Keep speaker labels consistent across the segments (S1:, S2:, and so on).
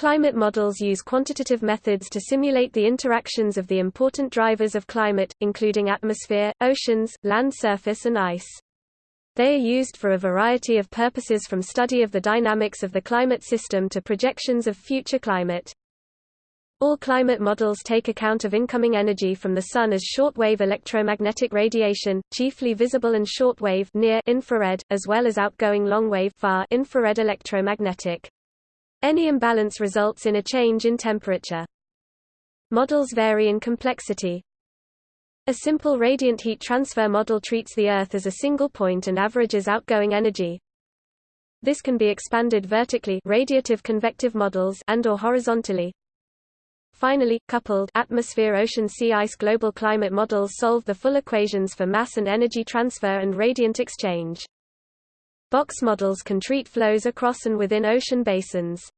S1: Climate models use quantitative methods to simulate the interactions of the important drivers of climate, including atmosphere, oceans, land surface and ice. They are used for a variety of purposes from study of the dynamics of the climate system to projections of future climate. All climate models take account of incoming energy from the Sun as short-wave electromagnetic radiation, chiefly visible and short-wave near infrared, as well as outgoing long-wave far infrared electromagnetic. Any imbalance results in a change in temperature. Models vary in complexity. A simple radiant heat transfer model treats the Earth as a single point and averages outgoing energy. This can be expanded vertically radiative convective models and or horizontally Finally, coupled atmosphere-ocean-sea ice global climate models solve the full equations for mass and energy transfer and radiant exchange. Box models can treat flows across and within ocean basins.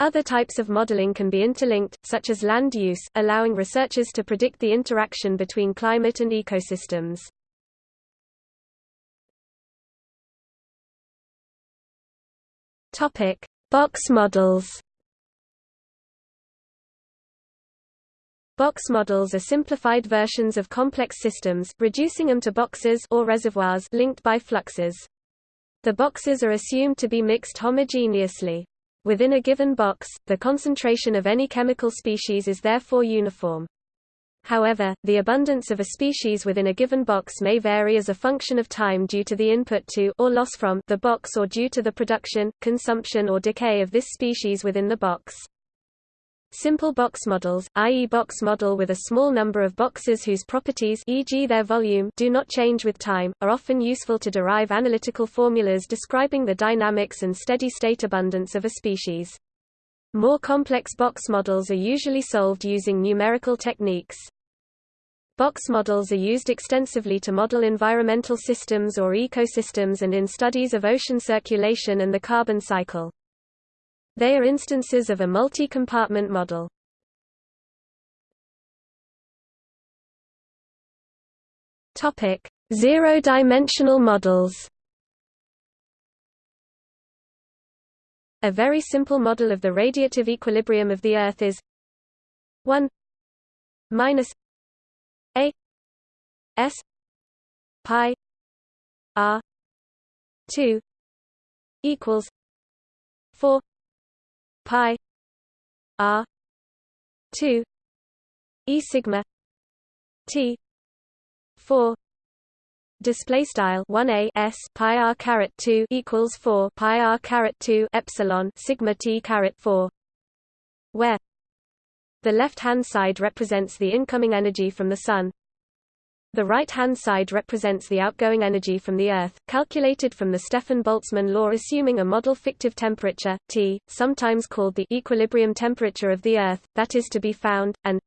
S1: Other types of modeling can be interlinked, such as land use, allowing researchers to predict the interaction between climate and ecosystems. Topic: Box models. Box models are simplified versions of complex systems, reducing them to boxes or reservoirs linked by fluxes. The boxes are assumed to be mixed homogeneously. Within a given box, the concentration of any chemical species is therefore uniform. However, the abundance of a species within a given box may vary as a function of time due to the input to or loss from the box or due to the production, consumption or decay of this species within the box. Simple box models, i.e. box model with a small number of boxes whose properties e.g. their volume do not change with time, are often useful to derive analytical formulas describing the dynamics and steady-state abundance of a species. More complex box models are usually solved using numerical techniques. Box models are used extensively to model environmental systems or ecosystems and in studies of ocean circulation and the carbon cycle. They are instances of a multi-compartment model. Topic: Zero-dimensional models. A very simple model of the radiative equilibrium of the Earth is 1 minus a s pi r 2 equals 4 pi r 2 e sigma t 4 display style 1a s pi r caret 2 equals 4 pi r caret 2 epsilon sigma t caret 4 where the left hand side represents the incoming energy from the sun the right-hand side represents the outgoing energy from the Earth, calculated from the Stefan-Boltzmann law assuming a model fictive temperature, T, sometimes called the equilibrium temperature of the Earth, that is to be found, and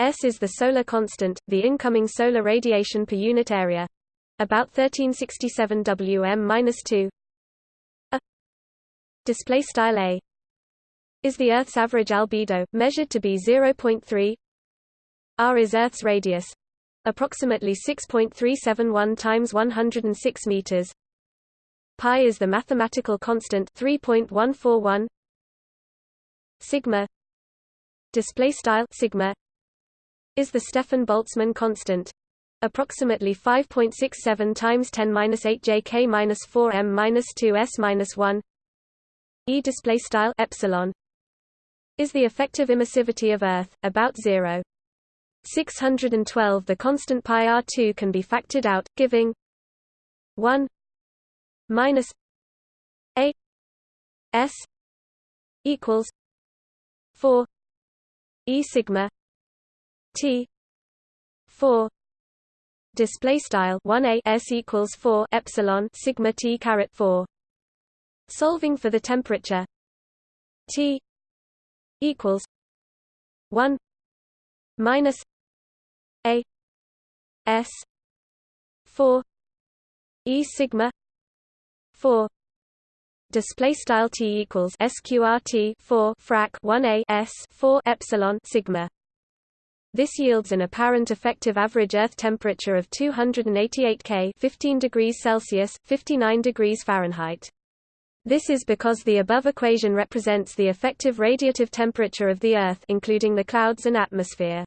S1: S is the solar constant, the incoming solar radiation per unit area. About 1367 Wm-2 A display style A is the Earth's average albedo, measured to be 0.3 R is Earth's radius, approximately 6.371 times 106 meters. Pi is the mathematical constant 3.141 sigma display style sigma is the Stefan Boltzmann constant approximately 5.67 times 10^-8 jk minus 4 m minus 2 s minus 1 e display style epsilon is the effective emissivity of earth about 0 612 The constant pi r2 can be factored out, giving 1 minus a s equals 4 e sigma t 4 display style 1 a s equals 4 epsilon sigma t caret 4 solving for the temperature t equals 1 minus a s 4 e sigma 4 display style t equals sqrt 4 frac 1 a s 4 epsilon sigma. This yields an apparent effective average earth temperature of 288 K 15 degrees Celsius 59 degrees Fahrenheit This is because the above equation represents the effective radiative temperature of the Earth including the clouds and atmosphere.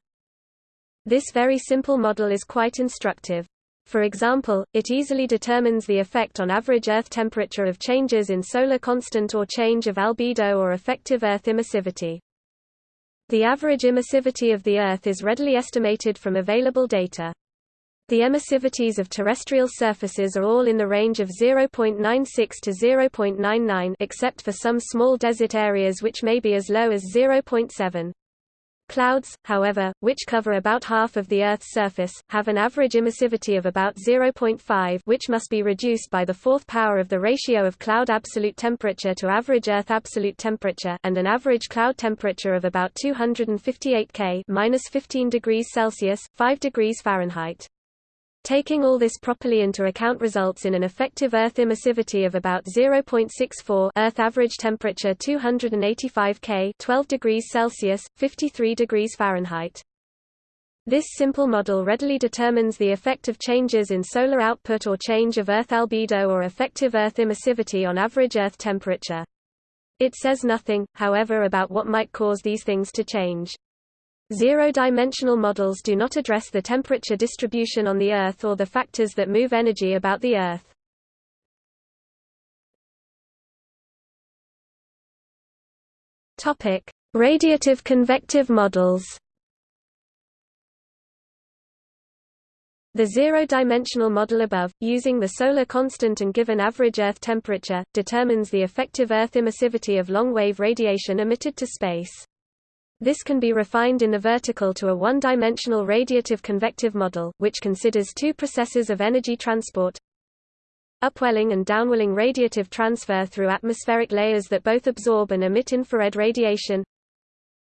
S1: This very simple model is quite instructive. For example, it easily determines the effect on average Earth temperature of changes in solar constant or change of albedo or effective Earth emissivity. The average emissivity of the Earth is readily estimated from available data. The emissivities of terrestrial surfaces are all in the range of 0.96 to 0.99 except for some small desert areas which may be as low as 0.7. Clouds, however, which cover about half of the Earth's surface, have an average emissivity of about 0.5 which must be reduced by the fourth power of the ratio of cloud absolute temperature to average Earth absolute temperature and an average cloud temperature of about 258 K minus 15 degrees Celsius, 5 degrees Fahrenheit. Taking all this properly into account results in an effective Earth emissivity of about 0.64 Earth average temperature 285 K 12 degrees Celsius, 53 degrees Fahrenheit. This simple model readily determines the effect of changes in solar output or change of Earth albedo or effective Earth emissivity on average Earth temperature. It says nothing, however about what might cause these things to change. Zero-dimensional models do not address the temperature distribution on the Earth or the factors that move energy about the Earth. Topic: Radiative convective models. The zero-dimensional model above, using the solar constant and given average Earth temperature, determines the effective Earth emissivity of long-wave radiation emitted to space. This can be refined in the vertical to a one-dimensional radiative convective model, which considers two processes of energy transport. Upwelling and downwelling radiative transfer through atmospheric layers that both absorb and emit infrared radiation.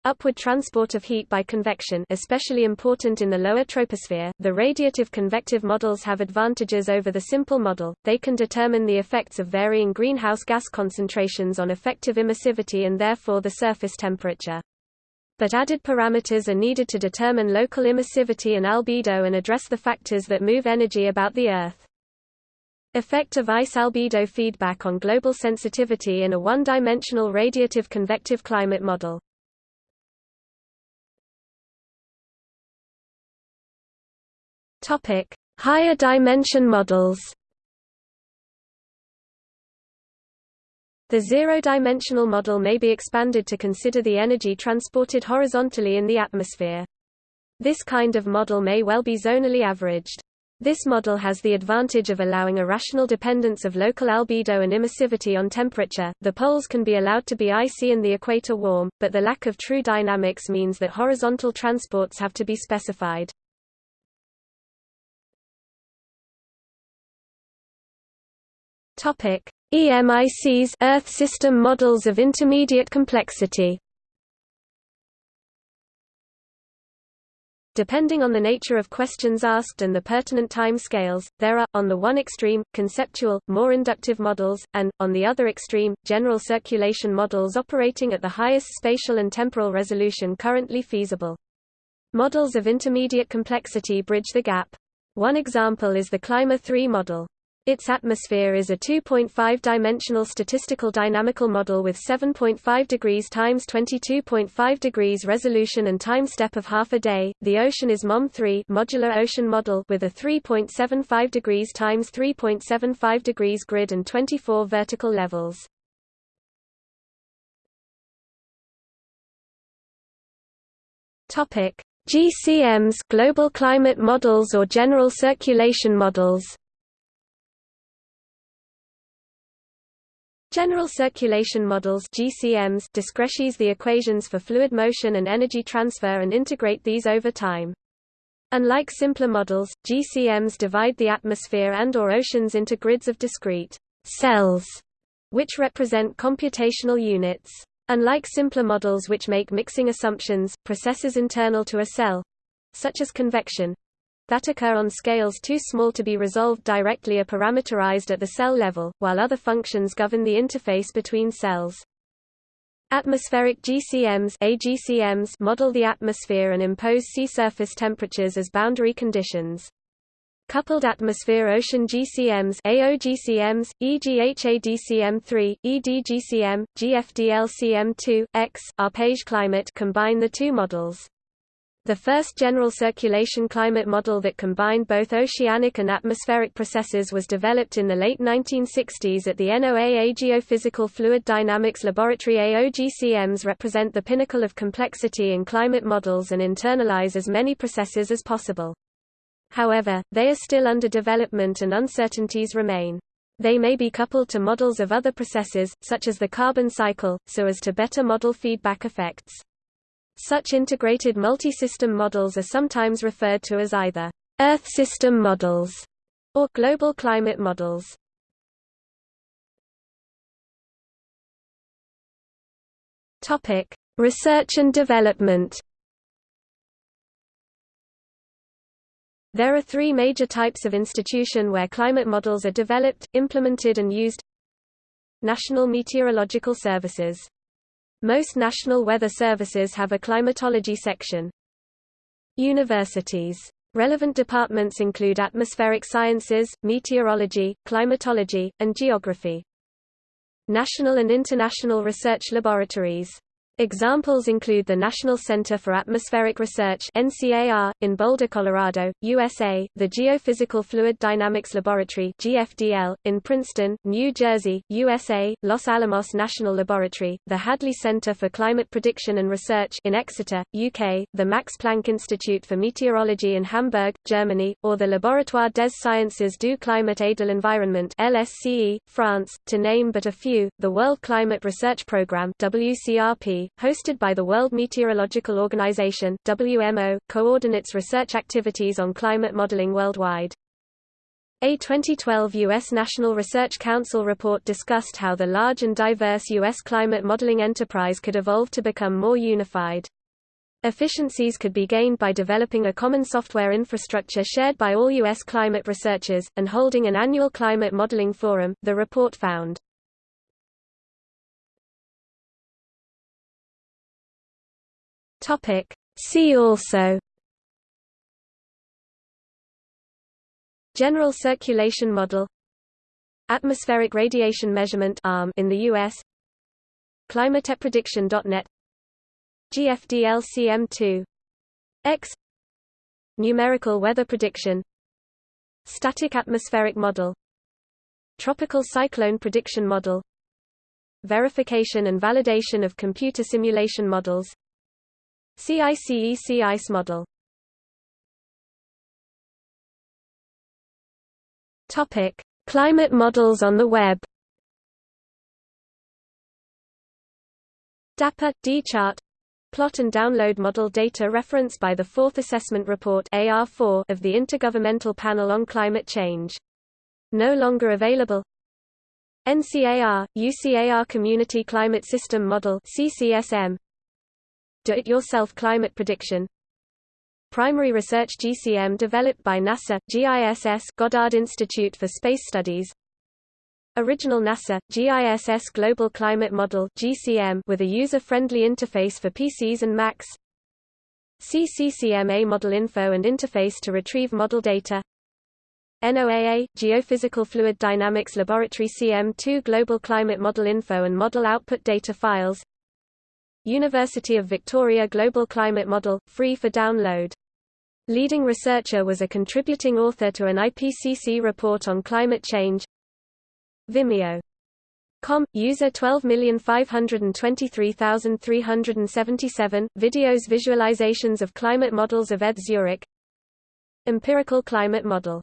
S1: Upward transport of heat by convection especially important in the lower troposphere. The radiative convective models have advantages over the simple model, they can determine the effects of varying greenhouse gas concentrations on effective emissivity and therefore the surface temperature but added parameters are needed to determine local emissivity and albedo and address the factors that move energy about the Earth. Effect of ice albedo feedback on global sensitivity in a one-dimensional radiative convective climate model. Higher dimension models. The zero-dimensional model may be expanded to consider the energy transported horizontally in the atmosphere. This kind of model may well be zonally averaged. This model has the advantage of allowing a rational dependence of local albedo and emissivity on temperature. The poles can be allowed to be icy and the equator warm, but the lack of true dynamics means that horizontal transports have to be specified. Topic: EMICs Earth System Models of Intermediate Complexity Depending on the nature of questions asked and the pertinent time scales, there are, on the one extreme, conceptual, more inductive models, and, on the other extreme, general circulation models operating at the highest spatial and temporal resolution currently feasible. Models of intermediate complexity bridge the gap. One example is the CLIMBER 3 model. Its atmosphere is a 2.5-dimensional statistical dynamical model with 7.5 degrees times 22.5 degrees resolution and time step of half a day. The ocean is MOM3 modular ocean model with a 3.75 degrees times 3.75 degrees grid and 24 vertical levels. Topic: GCMs, global climate models or general circulation models. General circulation models GCMs discretize the equations for fluid motion and energy transfer and integrate these over time. Unlike simpler models, GCMs divide the atmosphere and or oceans into grids of discrete cells, which represent computational units. Unlike simpler models which make mixing assumptions, processes internal to a cell, such as convection, that occur on scales too small to be resolved directly are parameterized at the cell level, while other functions govern the interface between cells. Atmospheric GCMs, AGCMs model the atmosphere and impose sea surface temperatures as boundary conditions. Coupled atmosphere ocean GCMs AOGCMs, EGHADCM3, EDGCM, GFDLCM2, X, Arpege climate combine the two models. The first general circulation climate model that combined both oceanic and atmospheric processes was developed in the late 1960s at the NOAA Geophysical Fluid Dynamics Laboratory AOGCMs represent the pinnacle of complexity in climate models and internalize as many processes as possible. However, they are still under development and uncertainties remain. They may be coupled to models of other processes, such as the carbon cycle, so as to better model feedback effects. Such integrated multi-system models are sometimes referred to as either Earth system models or global climate models. Topic: Research and development. There are three major types of institution where climate models are developed, implemented and used National Meteorological Services most national weather services have a climatology section. Universities. Relevant departments include atmospheric sciences, meteorology, climatology, and geography. National and international research laboratories Examples include the National Center for Atmospheric Research NCAR, in Boulder, Colorado, USA, the Geophysical Fluid Dynamics Laboratory GFDL, in Princeton, New Jersey, USA, Los Alamos National Laboratory, the Hadley Center for Climate Prediction and Research in Exeter, UK, the Max Planck Institute for Meteorology in Hamburg, Germany, or the Laboratoire des Sciences du Climat et de l'Environnement LSCE, France, to name but a few, the World Climate Research Programme WCRP hosted by the World Meteorological Organization WMO, coordinates research activities on climate modeling worldwide. A 2012 U.S. National Research Council report discussed how the large and diverse U.S. climate modeling enterprise could evolve to become more unified. Efficiencies could be gained by developing a common software infrastructure shared by all U.S. climate researchers, and holding an annual climate modeling forum, the report found. Topic. See also General Circulation Model Atmospheric Radiation Measurement ARM in the US ClimatePrediction.net GFDLCM2 X Numerical Weather Prediction Static Atmospheric Model Tropical Cyclone Prediction Model Verification and validation of computer simulation models CICEC ICE model Topic: Climate models on the web. Dapper D-chart plot and download model data referenced by the Fourth Assessment Report AR4 of the Intergovernmental Panel on Climate Change. No longer available. NCAR UCAR Community Climate System Model CCSM do-it-yourself climate prediction. Primary Research GCM developed by NASA, GISS Goddard Institute for Space Studies. Original NASA, GISS Global Climate Model GCM with a user-friendly interface for PCs and Macs. CCCMA Model Info and interface to retrieve model data. NOAA, Geophysical Fluid Dynamics Laboratory CM2 Global Climate Model Info and Model Output Data Files University of Victoria Global Climate Model, free for download. Leading researcher was a contributing author to an IPCC report on climate change. Vimeo. Com, user 12523377, videos visualizations of climate models of ETH Zurich Empirical climate model